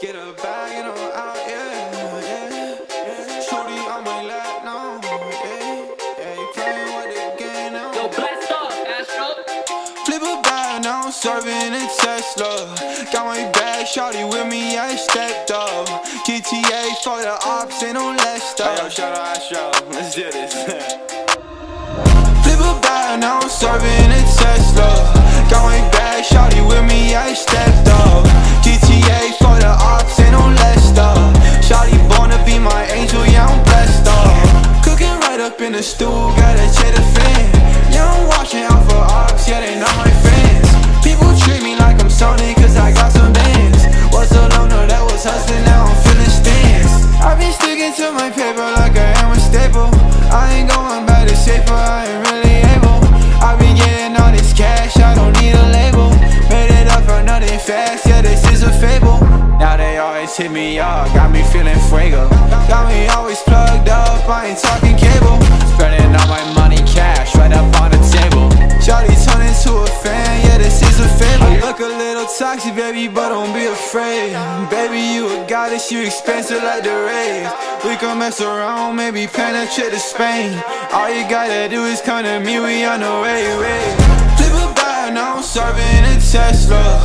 Get a bag and I'm out, yeah, yeah. Shorty on my lap, no, yeah, yeah. You playing with the game now. Yo, blast off, Astro. Flip a bag, now I'm serving a Tesla. Got my bag, shorty with me, I stepped up. GTA for the ops, ain't no less stuff. Yo, shout out Astro. Let's do this. Flip a bag, now I'm serving a be my angel, yeah, I'm blessed up. Cooking right up in the stool, got a the fan. Yeah, I'm watching out for ops, yeah, they not my fans. People treat me like I'm Sony, cause I got some bands. Was long, no, that was hustling, now I'm feeling stands. I've been sticking to my paper like I am a staple. I ain't going back to safer, hit me up, got me feeling fuego. Got me always plugged up, I ain't talking cable. Spreading all my money cash right up on the table. Charlie turned into a fan, yeah, this is a fable. I look a little toxic, baby, but don't be afraid. Baby, you a goddess, you expensive like the rays. We can mess around, maybe trip to Spain. All you gotta do is come to me, we on the way, way. Flip a bag, now I'm serving a Tesla.